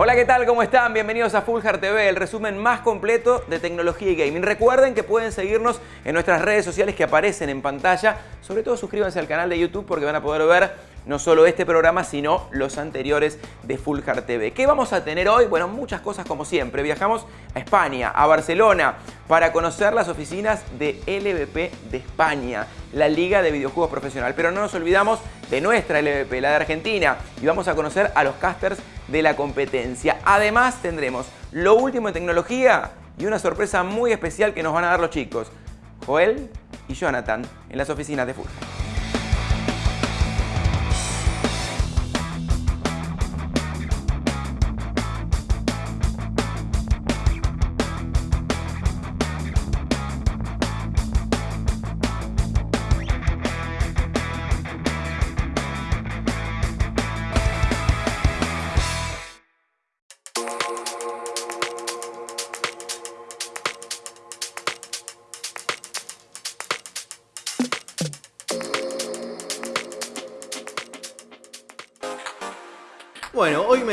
Hola, ¿qué tal? ¿Cómo están? Bienvenidos a Full Hard TV, el resumen más completo de tecnología y gaming. Recuerden que pueden seguirnos en nuestras redes sociales que aparecen en pantalla. Sobre todo suscríbanse al canal de YouTube porque van a poder ver no solo este programa, sino los anteriores de Full Hard TV. ¿Qué vamos a tener hoy? Bueno, muchas cosas como siempre. Viajamos a España, a Barcelona, para conocer las oficinas de LVP de España, la Liga de Videojuegos Profesional. Pero no nos olvidamos de nuestra LVP, la de Argentina, y vamos a conocer a los casters de la competencia. Además tendremos lo último en tecnología y una sorpresa muy especial que nos van a dar los chicos, Joel y Jonathan, en las oficinas de Fulham.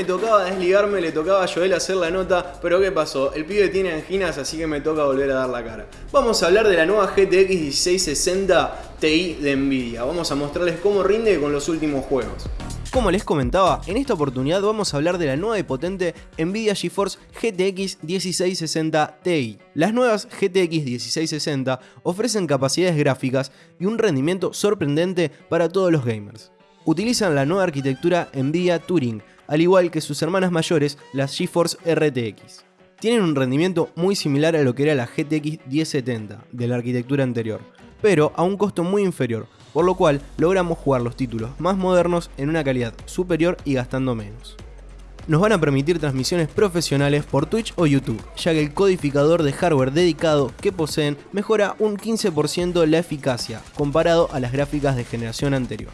Tocaba desligarme, le tocaba a Joel hacer la nota, pero ¿qué pasó? El pibe tiene anginas, así que me toca volver a dar la cara. Vamos a hablar de la nueva GTX 1660 Ti de Nvidia. Vamos a mostrarles cómo rinde con los últimos juegos. Como les comentaba, en esta oportunidad vamos a hablar de la nueva y potente Nvidia GeForce GTX 1660 Ti. Las nuevas GTX 1660 ofrecen capacidades gráficas y un rendimiento sorprendente para todos los gamers utilizan la nueva arquitectura NVIDIA Turing, al igual que sus hermanas mayores, las GeForce RTX. Tienen un rendimiento muy similar a lo que era la GTX 1070 de la arquitectura anterior, pero a un costo muy inferior, por lo cual logramos jugar los títulos más modernos en una calidad superior y gastando menos. Nos van a permitir transmisiones profesionales por Twitch o YouTube, ya que el codificador de hardware dedicado que poseen mejora un 15% la eficacia comparado a las gráficas de generación anterior.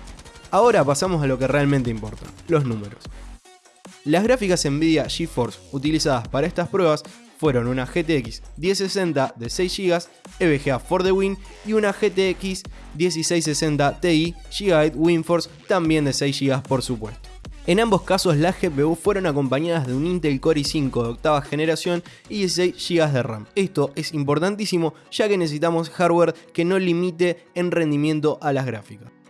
Ahora pasamos a lo que realmente importa, los números. Las gráficas NVIDIA GeForce utilizadas para estas pruebas fueron una GTX 1060 de 6 GB EVGA for the Win y una GTX 1660 Ti Gigabyte WinForce también de 6 GB por supuesto. En ambos casos las GPU fueron acompañadas de un Intel Core i5 de octava generación y 16 GB de RAM. Esto es importantísimo ya que necesitamos hardware que no limite en rendimiento a las gráficas.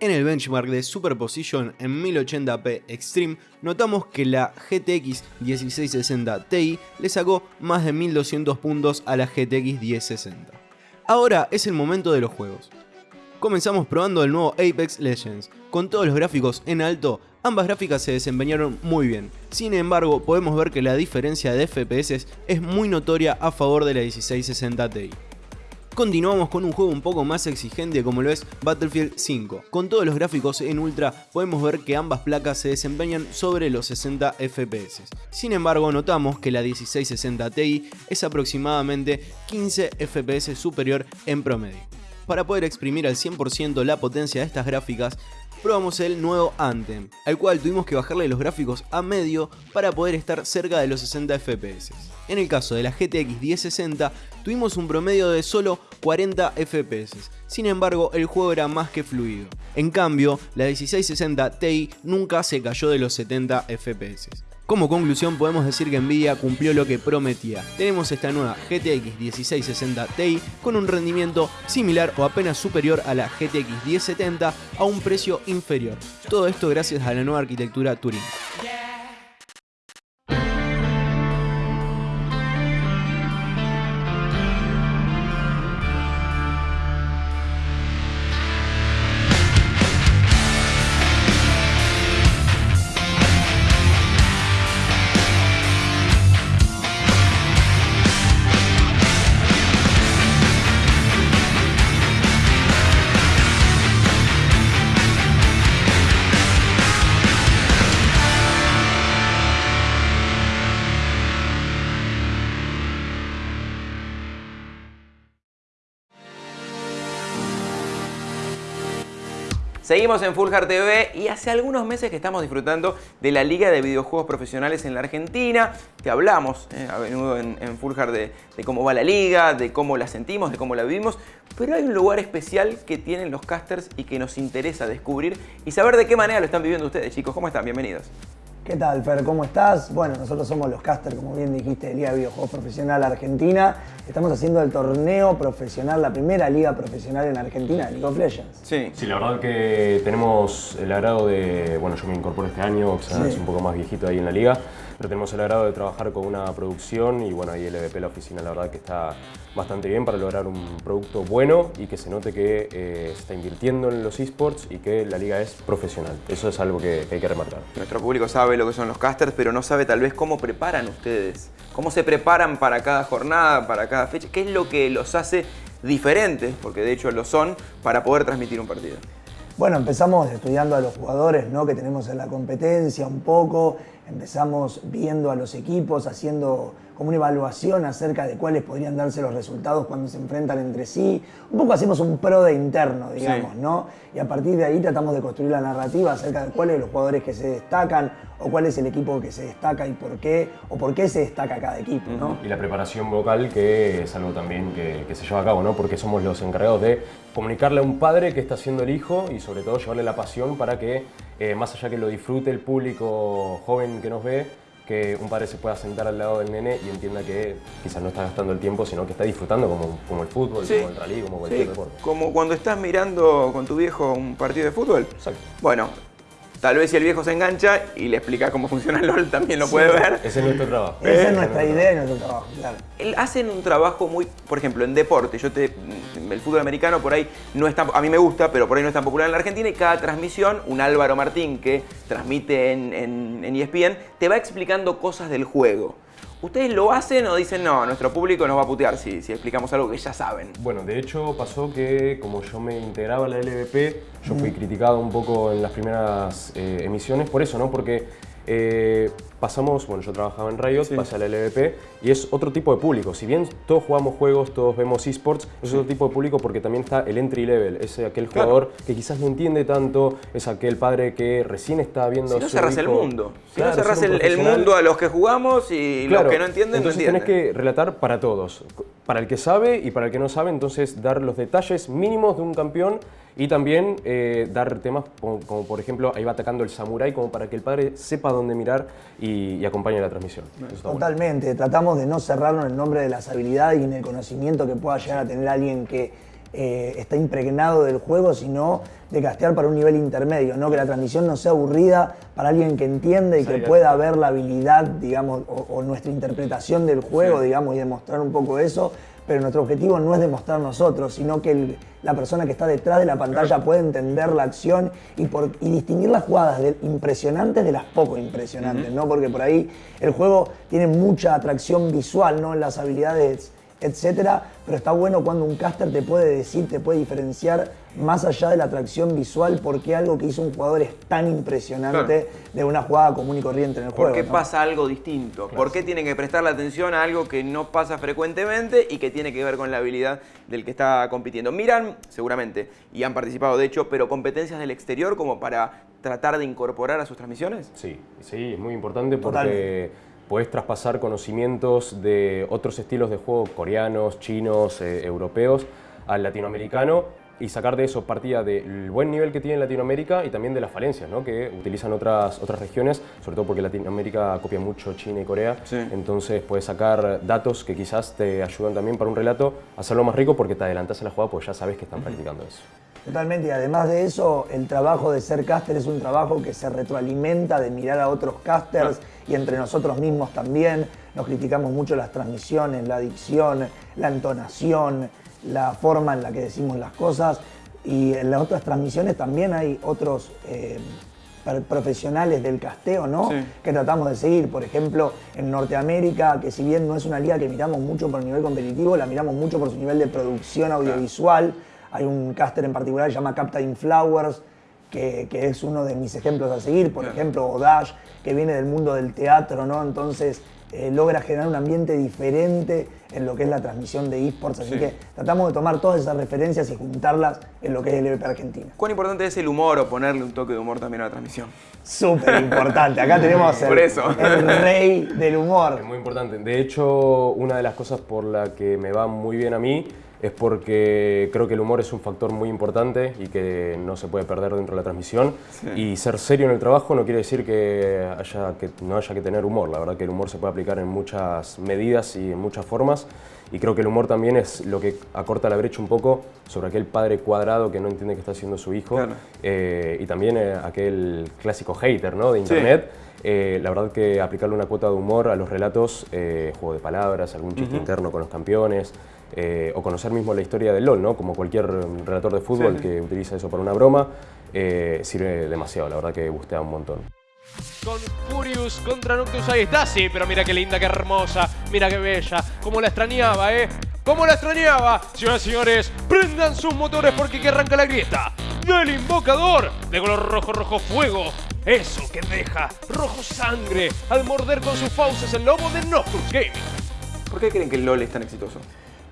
En el benchmark de Superposition en 1080p Extreme, notamos que la GTX 1660 Ti le sacó más de 1200 puntos a la GTX 1060. Ahora es el momento de los juegos. Comenzamos probando el nuevo Apex Legends. Con todos los gráficos en alto, ambas gráficas se desempeñaron muy bien. Sin embargo, podemos ver que la diferencia de FPS es muy notoria a favor de la 1660 Ti. Continuamos con un juego un poco más exigente como lo es Battlefield 5. Con todos los gráficos en ultra podemos ver que ambas placas se desempeñan sobre los 60 FPS. Sin embargo notamos que la 1660 Ti es aproximadamente 15 FPS superior en promedio. Para poder exprimir al 100% la potencia de estas gráficas, probamos el nuevo Anthem, al cual tuvimos que bajarle los gráficos a medio para poder estar cerca de los 60 FPS. En el caso de la GTX 1060 tuvimos un promedio de solo 40 FPS, sin embargo el juego era más que fluido. En cambio, la 1660 Ti nunca se cayó de los 70 FPS. Como conclusión podemos decir que Nvidia cumplió lo que prometía. Tenemos esta nueva GTX 1660 Ti con un rendimiento similar o apenas superior a la GTX 1070 a un precio inferior. Todo esto gracias a la nueva arquitectura Turing. Seguimos en Full Hard TV y hace algunos meses que estamos disfrutando de la Liga de Videojuegos Profesionales en la Argentina. Te hablamos eh, a menudo en, Full Hard de, cómo va la liga, de cómo la sentimos, de cómo la vivimos. Pero hay un lugar especial que tienen los casters y que nos interesa descubrir y saber de qué manera lo están viviendo ustedes, chicos. ¿Cómo están? Bienvenidos. ¿Qué tal, Fer? ¿Cómo estás? Bueno, nosotros somos los casters, como bien dijiste, de Liga de Videojuegos Profesional Argentina. Estamos haciendo el torneo profesional, la primera liga profesional en Argentina de League of Legends. Sí. Sí, la verdad que tenemos el agrado de, bueno, yo me incorporo este año, o sea, es un poco más viejito ahí en la liga, pero tenemos el agrado de trabajar con una producción y bueno, ahí el EVP, la oficina, la verdad que está bastante bien para lograr un producto bueno y que se note que eh, se está invirtiendo en los esports y que la liga es profesional. Eso es algo que, hay que remarcar. Nuestro público sabe lo que son los casters, pero no sabe tal vez cómo preparan ustedes, cómo se preparan para cada jornada, para cada fecha, qué es lo que los hace diferentes, porque de hecho lo son, para poder transmitir un partido. Bueno, empezamos estudiando a los jugadores ¿no? que tenemos en la competencia un poco, empezamos viendo a los equipos, haciendo como una evaluación acerca de cuáles podrían darse los resultados cuando se enfrentan entre sí. Un poco hacemos un pro de interno, digamos, ¿no? Y a partir de ahí tratamos de construir la narrativa acerca de cuáles son los jugadores que se destacan o cuál es el equipo que se destaca y por qué, o por qué se destaca cada equipo, ¿no? Y la preparación vocal, que es algo también que, se lleva a cabo, ¿no? Porque somos los encargados de comunicarle a un padre qué está haciendo el hijo y sobre todo llevarle la pasión para que, eh, más allá que lo disfrute el público joven que nos ve, que un padre se pueda sentar al lado del nene y entienda que quizás no está gastando el tiempo, sino que está disfrutando como, como el fútbol, como el rally, como cualquier deporte. Como cuando estás mirando con tu viejo un partido de fútbol. Exacto. Bueno, Tal vez si el viejo se engancha y le explica cómo funciona el LOL, también lo puede ver. Ese es nuestro trabajo. Esa es nuestra idea y nuestro trabajo, claro. Hacen un trabajo muy, por ejemplo, en deporte. Yo te, el fútbol americano por ahí no es tan, a mí me gusta, pero por ahí no es tan popular en la Argentina y cada transmisión, un Álvaro Martín que transmite en, en, en ESPN, te va explicando cosas del juego. ¿Ustedes lo hacen o dicen, no, nuestro público nos va a putear si, si explicamos algo que ya saben? Bueno, de hecho pasó que como yo me integraba a la LVP, yo fui criticado un poco en las primeras eh, emisiones por eso, ¿no? Porque eh, pasamos, bueno, yo trabajaba en Riot, pasé a la LVP y es otro tipo de público. Si bien todos jugamos juegos, todos vemos esports, es otro tipo de público porque también está el entry level. Es aquel jugador que quizás no entiende tanto, es aquel padre que recién está viendo si no cerras el mundo. Si no cerras el, mundo a los que jugamos y los que no entienden, entonces no entienden. tenés que relatar para todos. Para el que sabe y para el que no sabe, entonces dar los detalles mínimos de un campeón y también eh, dar temas como, por ejemplo, ahí va atacando el samurái como para que el padre sepa dónde mirar y, acompañe la transmisión. Totalmente, tratamos de no cerrarnos en el nombre de las habilidades y en el conocimiento que pueda llegar a tener alguien que eh, está impregnado del juego, sino de castear para un nivel intermedio, ¿no? que la transmisión no sea aburrida para alguien que entiende y que pueda ver la habilidad, digamos, o, nuestra interpretación del juego, digamos, y demostrar un poco eso, pero nuestro objetivo no es demostrar nosotros, sino que la persona que está detrás de la pantalla puede entender la acción y, por, distinguir las jugadas impresionantes de las poco impresionantes, ¿no? Porque por ahí el juego tiene mucha atracción visual, ¿no? En las habilidades etcétera, pero está bueno cuando un caster te puede decir, te puede diferenciar más allá de la atracción visual por qué algo que hizo un jugador es tan impresionante de una jugada común y corriente en el juego. ¿Por qué pasa algo distinto? ¿Por qué tienen que prestarle atención a algo que no pasa frecuentemente y que tiene que ver con la habilidad del que está compitiendo? Miran, seguramente, y han participado de hecho, pero competencias del exterior como para tratar de incorporar a sus transmisiones? Sí, sí, es muy importante porque podés traspasar conocimientos de otros estilos de juego coreanos, chinos, eh, europeos al latinoamericano y sacar de eso partida del buen nivel que tiene Latinoamérica y también de las falencias ¿no? que utilizan otras, otras regiones, sobre todo porque Latinoamérica copia mucho China y Corea, entonces puedes sacar datos que quizás te ayudan también para un relato hacerlo más rico porque te adelantas a la jugada porque ya sabes que están practicando eso. Totalmente, y además de eso, el trabajo de ser caster es un trabajo que se retroalimenta de mirar a otros casters y entre nosotros mismos también. Nos criticamos mucho las transmisiones, la dicción, la entonación, la forma en la que decimos las cosas. Y en las otras transmisiones también hay otros eh, profesionales del casteo, ¿no? Que tratamos de seguir. Por ejemplo, en Norteamérica, que si bien no es una liga que miramos mucho por nivel competitivo, la miramos mucho por su nivel de producción audiovisual. Hay un caster en particular que se llama Captain Flowers, que, es uno de mis ejemplos a seguir. Por ejemplo, Odash, que viene del mundo del teatro, ¿no? Entonces eh, logra generar un ambiente diferente en lo que es la transmisión de esports, así que tratamos de tomar todas esas referencias y juntarlas en lo que es el LVP Argentina. ¿Cuán importante es el humor o ponerle un toque de humor también a la transmisión? Súper importante, acá tenemos el, el rey del humor. Es muy importante, de hecho una de las cosas por la que me va muy bien a mí es porque creo que el humor es un factor muy importante y que no se puede perder dentro de la transmisión. Y ser serio en el trabajo no quiere decir que, haya que no haya que tener humor. La verdad que el humor se puede aplicar en muchas medidas y en muchas formas. Y creo que el humor también es lo que acorta la brecha un poco sobre aquel padre cuadrado que no entiende qué está haciendo su hijo. Eh, y también eh, aquel clásico hater ¿no? de internet. Eh, la verdad que aplicarle una cuota de humor a los relatos, juego de palabras, algún chiste interno con los campeones, eh, o conocer mismo la historia del LOL, ¿no? como cualquier relator de fútbol que utiliza eso para una broma, eh, sirve demasiado, la verdad que gustea un montón. Con Furious contra Noctus ahí está, sí, pero mira qué linda, qué hermosa, mira qué bella, cómo la extrañaba, ¿eh? ¿Cómo la extrañaba? Señoras y señores, prendan sus motores porque que arranca la grieta del invocador de color rojo, rojo fuego. Eso que deja rojo sangre al morder con sus fauces el lobo de Nocturne Gaming. ¿Por qué creen que el LOL es tan exitoso?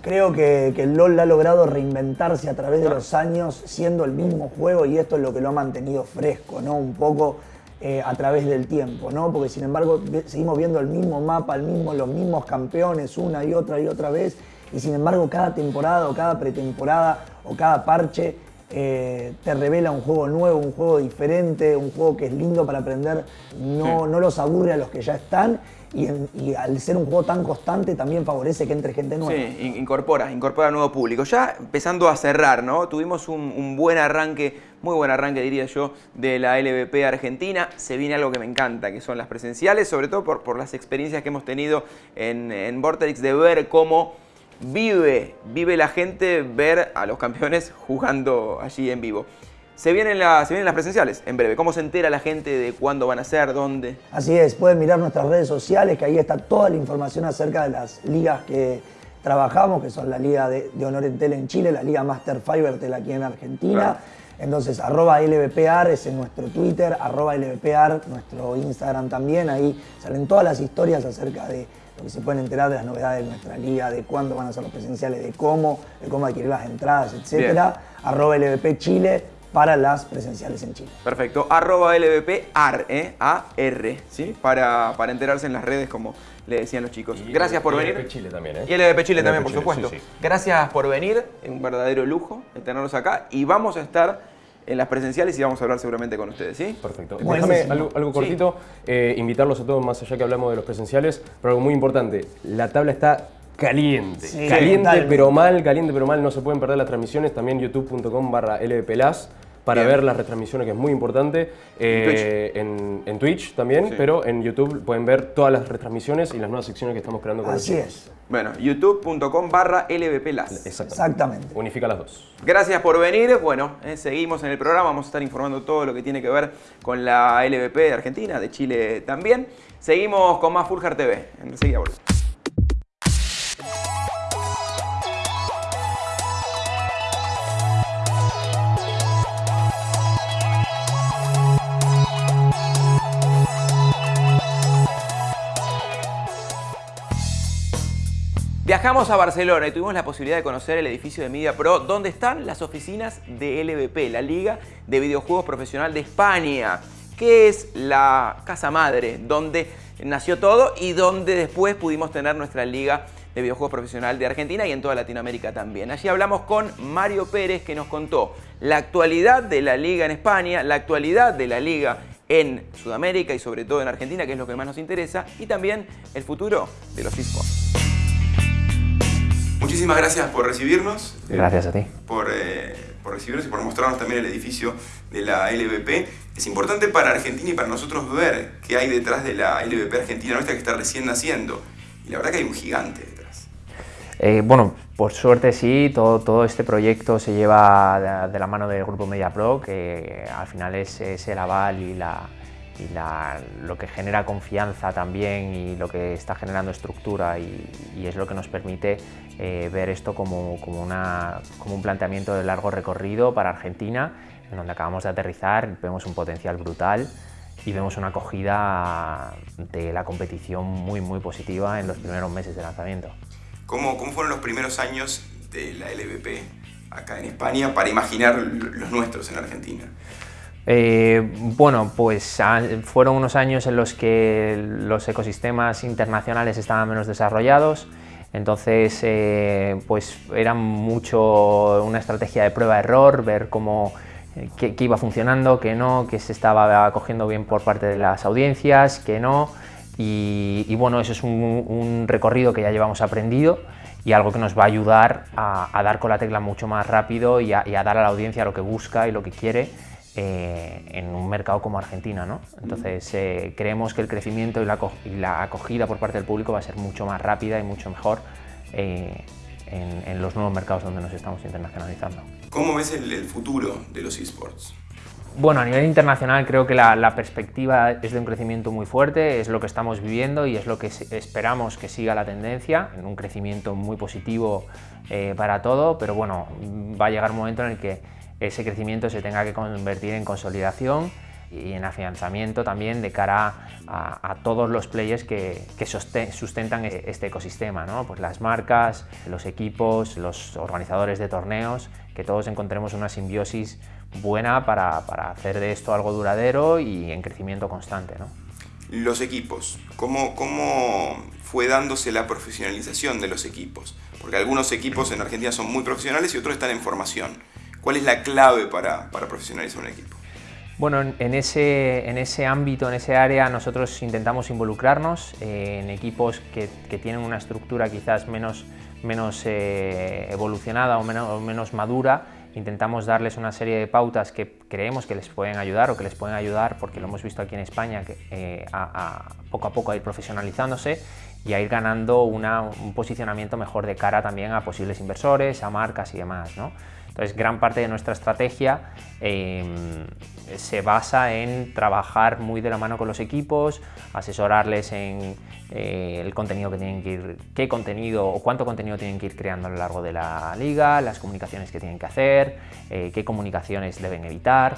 Creo que, el LOL ha logrado reinventarse a través de los años siendo el mismo juego y esto es lo que lo ha mantenido fresco, ¿no? Un poco eh, a través del tiempo, ¿no? Porque sin embargo seguimos viendo el mismo mapa, el mismo, los mismos campeones una y otra y otra vez y sin embargo cada temporada o cada pretemporada o cada parche eh, te revela un juego nuevo, un juego diferente, un juego que es lindo para aprender, no, no los aburre a los que ya están y, al ser un juego tan constante también favorece que entre gente nueva. Sí, incorpora, incorpora nuevo público. Ya empezando a cerrar, ¿no? Tuvimos un, buen arranque, muy buen arranque diría yo, de la LVP Argentina. Se viene algo que me encanta, que son las presenciales, sobre todo por, por las experiencias que hemos tenido en, en Vortex de ver cómo vive, vive la gente ver a los campeones jugando allí en vivo. Se vienen, las, vienen las presenciales en breve. ¿Cómo se entera la gente de cuándo van a ser, dónde? Así es, pueden mirar nuestras redes sociales, que ahí está toda la información acerca de las ligas que trabajamos, que son la Liga de, Honor en Tele en Chile, la Liga Master Fiber Tel aquí en Argentina. Entonces, arroba LVPAR es en nuestro Twitter, arroba LVPAR, nuestro Instagram también. Ahí salen todas las historias acerca de lo que se pueden enterar de las novedades de nuestra liga, de cuándo van a ser los presenciales, de cómo, de cómo adquirir las entradas, etc. Arroba LVP Chile para las presenciales en Chile. Perfecto. Arroba LVP ¿eh? A-R, ¿sí? Para, para enterarse en las redes como le decían los chicos. Gracias por venir. Y LVP Chile también, ¿eh? Y LVP Chile también, por supuesto. Gracias por venir, es un verdadero lujo tenerlos acá y vamos a estar en las presenciales y vamos a hablar seguramente con ustedes, ¿sí? Perfecto. Déjame algo, cortito, eh, invitarlos a todos, más allá que hablamos de los presenciales, pero algo muy importante, la tabla está caliente. caliente pero mal, caliente pero mal, no se pueden perder las transmisiones, también youtube.com barra lvplas para ver las retransmisiones, que es muy importante. Eh, en, Twitch también, pero en YouTube pueden ver todas las retransmisiones y las nuevas secciones que estamos creando con Así es. Bueno, youtube.com barra lbplas. Exactamente. Unifica las dos. Gracias por venir. Bueno, eh, seguimos en el programa. Vamos a estar informando todo lo que tiene que ver con la LVP de Argentina, de Chile también. Seguimos con más Fulgar TV. Enseguida volvemos. Viajamos a Barcelona y tuvimos la posibilidad de conocer el edificio de Media Pro, donde están las oficinas de LVP, la Liga de Videojuegos Profesional de España, que es la casa madre donde nació todo y donde después pudimos tener nuestra Liga de Videojuegos Profesional de Argentina y en toda Latinoamérica también. Allí hablamos con Mario Pérez que nos contó la actualidad de la Liga en España, la actualidad de la Liga en Sudamérica y sobre todo en Argentina, que es lo que más nos interesa, y también el futuro de los esports. Muchísimas gracias por recibirnos. Gracias a ti. Por, eh, por, recibirnos y por mostrarnos también el edificio de la LVP. Es importante para Argentina y para nosotros ver qué hay detrás de la LVP Argentina nuestra que está recién naciendo. Y la verdad que hay un gigante detrás. Eh, bueno, por suerte sí, todo, todo este proyecto se lleva de, la mano del Grupo MediaPro, que al final es, es el aval y la, y lo que genera confianza también y lo que está generando estructura y, es lo que nos permite eh, ver esto como, como, un planteamiento de largo recorrido para Argentina, en donde acabamos de aterrizar, vemos un potencial brutal y vemos una acogida de la competición muy muy positiva en los primeros meses de lanzamiento. ¿Cómo, ¿Cómo fueron los primeros años de la LVP acá en España para imaginar los nuestros en Argentina? Eh, bueno, pues fueron unos años en los que los ecosistemas internacionales estaban menos desarrollados, entonces eh, pues era mucho una estrategia de prueba-error, ver cómo eh, qué, iba funcionando, qué no, qué se estaba cogiendo bien por parte de las audiencias, qué no, y, bueno, eso es un, recorrido que ya llevamos aprendido y algo que nos va a ayudar a, dar con la tecla mucho más rápido y a dar a la audiencia lo que busca y lo que quiere eh, en un mercado como Argentina. ¿no? Entonces eh, creemos que el crecimiento y la, acogida por parte del público va a ser mucho más rápida y mucho mejor eh, en, los nuevos mercados donde nos estamos internacionalizando. ¿Cómo ves el, futuro de los esports? Bueno, a nivel internacional creo que la, perspectiva es de un crecimiento muy fuerte, es lo que estamos viviendo y es lo que esperamos que siga la tendencia, en un crecimiento muy positivo para todo, pero bueno, va a llegar un momento en el que ese crecimiento se tenga que convertir en consolidación y en afianzamiento también de cara a, todos los players que, sustentan e, este ecosistema, ¿no? pues las marcas, los equipos, los organizadores de torneos, que todos encontremos una simbiosis buena para, hacer de esto algo duradero y en crecimiento constante. ¿no? Los equipos, ¿cómo, ¿cómo fue dándose la profesionalización de los equipos? Porque algunos equipos en Argentina son muy profesionales y otros están en formación. ¿Cuál es la clave para, profesionalizar un equipo? Bueno, en ese, en ese ámbito, en ese área, nosotros intentamos involucrarnos eh, en equipos que, tienen una estructura quizás menos, menos eh, evolucionada o menos, menos madura. Intentamos darles una serie de pautas que creemos que les pueden ayudar o que les pueden ayudar, porque lo hemos visto aquí en España, que, eh, a, poco a poco a ir profesionalizándose y a ir ganando un posicionamiento mejor de cara también a posibles inversores, a marcas y demás. ¿no? Entonces, gran parte de nuestra estrategia em, se basa en trabajar muy de la mano con los equipos, asesorarles en eh, el contenido que tienen que ir, qué contenido o cuánto contenido tienen que ir creando a lo largo de la liga, las comunicaciones que tienen que hacer, eh, qué comunicaciones deben evitar.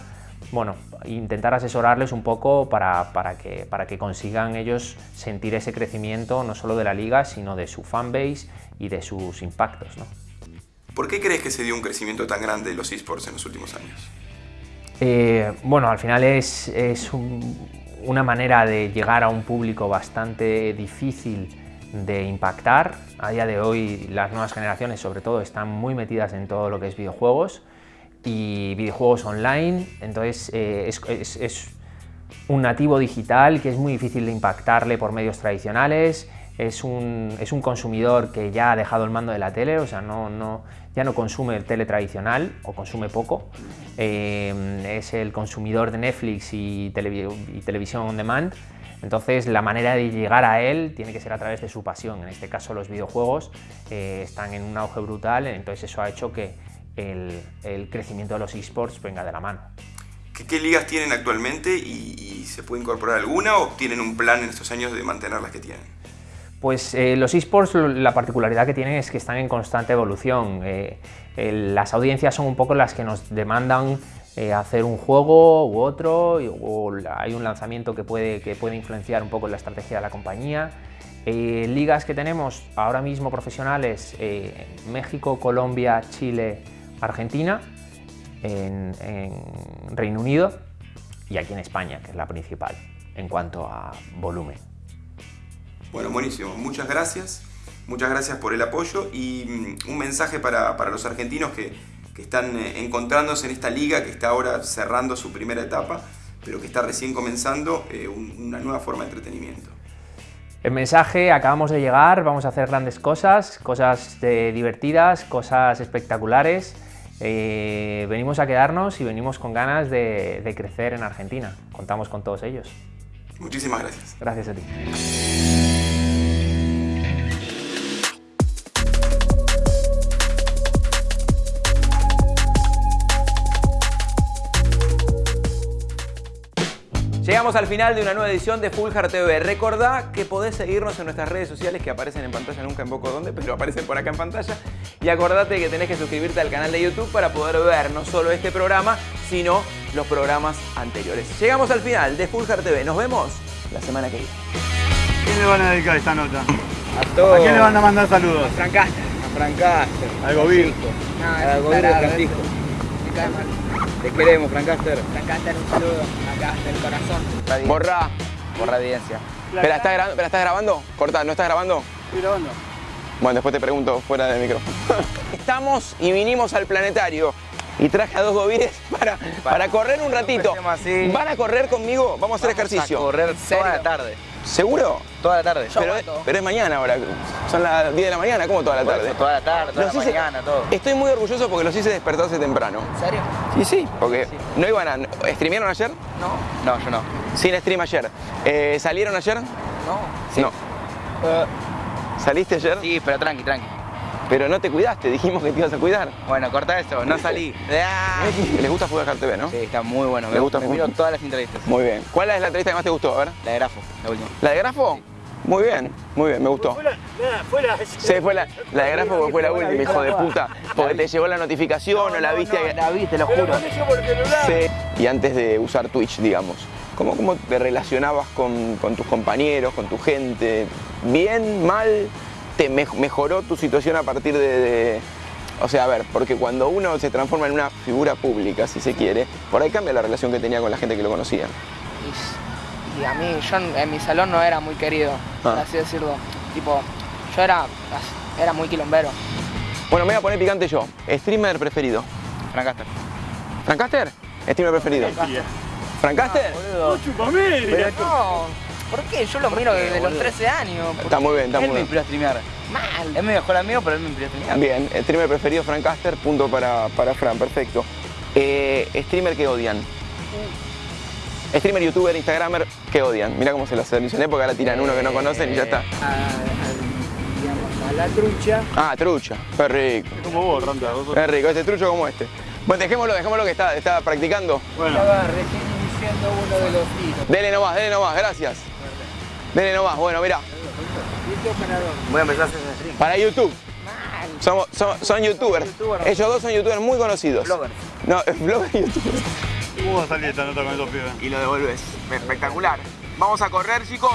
Bueno, intentar asesorarles un poco para, que, para que consigan ellos sentir ese crecimiento no solo de la liga, sino de su fanbase y de sus impactos. ¿no? ¿Por qué crees que se dio un crecimiento tan grande de los esports en los últimos años? Eh, bueno, al final es, una manera de llegar a un público bastante difícil de impactar. A día de hoy las nuevas generaciones sobre todo están muy metidas en todo lo que es videojuegos y videojuegos online, entonces eh, es, un nativo digital que es muy difícil de impactarle por medios tradicionales, es un, es un consumidor que ya ha dejado el mando de la tele, o sea, no, no, ya no consume el tele tradicional o consume poco, eh, es el consumidor de Netflix y, televisión on demand, entonces la manera de llegar a él tiene que ser a través de su pasión, en este caso los videojuegos eh, están en un auge brutal, entonces eso ha hecho que el, el crecimiento de los esports venga de la mano. ¿Qué, ligas tienen actualmente y se puede incorporar alguna o tienen un plan en estos años de mantener las que tienen? Pues eh, los esports la particularidad que tienen es que están en constante evolución. Eh, las audiencias son un poco las que nos demandan eh, hacer un juego u otro, o hay un lanzamiento que puede, que puede influenciar un poco la estrategia de la compañía. ligas que tenemos ahora mismo profesionales, México, Colombia, Chile, Argentina, en Reino Unido y aquí en España, que es la principal en cuanto a volumen. Bueno, buenísimo. Muchas gracias. Muchas gracias por el apoyo y mm, un mensaje para, los argentinos que, están eh, encontrándose en esta liga, que está ahora cerrando su primera etapa, pero que está recién comenzando eh, una nueva forma de entretenimiento. El mensaje, acabamos de llegar, vamos a hacer grandes cosas, cosas divertidas, cosas espectaculares. Eh, venimos a quedarnos y venimos con ganas de crecer en Argentina. Contamos con todos ellos. Muchísimas gracias. Gracias a ti. Llegamos al final de una nueva edición de Full Hard TV. Recordá que podés seguirnos en nuestras redes sociales que aparecen en pantalla, nunca en poco dónde, pero aparecen por acá en pantalla. Y acordate que tenés que suscribirte al canal de YouTube para poder ver no solo este programa, sino los programas anteriores. Llegamos al final de Full Hard TV. Nos vemos la semana que viene. ¿Quién le van a dedicar esta nota? A todos. ¿A quién le van a mandar saludos? A Francaster. Al gobierno. Al gobierno de Francisco. Te queremos, Francaster. Francaster, un saludo. Acá, del corazón. Borra. Borra evidencia. ¿Pero estás, gra- pero estás grabando? Corta, ¿no estás grabando? Estoy grabando. Bueno, después te pregunto fuera del micrófono. Estamos y vinimos al planetario. Y traje a dos gobires para, para correr un ratito. así. ¿Van a correr conmigo? Vamos a hacer ejercicio. A correr toda la tarde. ¿Seguro? Toda la tarde. Pero, pero es mañana ahora. Son las 10 de la mañana, ¿cómo toda la tarde? Toda la tarde, toda Los la hice- mañana, todo. Estoy muy orgulloso porque los hice despertarse temprano. ¿En serio? Sí, sí, porque no iban a... ¿Streamearon ayer? No. No, yo no. Sin stream ayer. Eh, ¿Salieron ayer? No. No. ¿Saliste ayer? Sí, pero tranqui, tranqui. Pero no te cuidaste, dijimos que te ibas a cuidar. Bueno, corta eso, no salí. ¿Les gusta Fútbol TV, no? Sí, está muy bueno. Me gusta me miro todas las entrevistas. Muy bien. ¿Cuál es la entrevista que más te gustó? A ver. La de Grafo, la última. ¿La de Grafo? Muy bien, muy bien, me gustó. Sí, fue la, la de Grafo porque fue la última, hijo de puta. Porque te llegó la notificación o la viste. La vi, te lo juro. Sí. Y antes de usar Twitch, digamos. ¿Cómo, cómo te relacionabas con, con tus compañeros, con tu gente? ¿Bien, mal? ¿Te mej- mejoró tu situación a partir de, de- O sea, a ver, porque cuando uno se transforma en una figura pública, si se quiere, por ahí cambia la relación que tenía con la gente que lo conocía. Y, y a mí, yo en, mi salón no era muy querido, por Ah. así decirlo. Tipo, yo era, era muy quilombero. Bueno, me voy a poner picante yo. ¿Streamer preferido? Francaster. ¿Francaster? ¿Streamer preferido? ¿Francaster? Pero no, ¿por qué? Yo lo miro desde los 13 años. Está muy bien, está Él muy me bien. inspiró a streamear. Mal. Es mi mejor amigo, pero él me inspiró a streamear. Bien, el streamer preferido Francaster, punto para, para Fran, perfecto. Eh, streamer que odian. Streamer, youtuber, instagramer que odian. Mira cómo se los seleccioné porque ahora tiran uno que no conocen y ya está. A, digamos, a la trucha. Ah, trucha. Qué rico. Como vos. Vos sos- Qué rico, ese trucho como este. Bueno, dejémoslo, dejémoslo que está, está practicando. Bueno, Estaba recién iniciando uno de los hitos. Dele nomás, dele nomás, gracias. Dele nomás, bueno, mira. Voy a empezar a hacer ese stream. Para YouTube. Somos, son youtubers. Ellos dos son youtubers muy conocidos. Bloggers. No, bloggers y youtubers. ¿cómo va a salir esta nota con esos pibes? y lo devolves. Espectacular. Vamos a correr, chicos.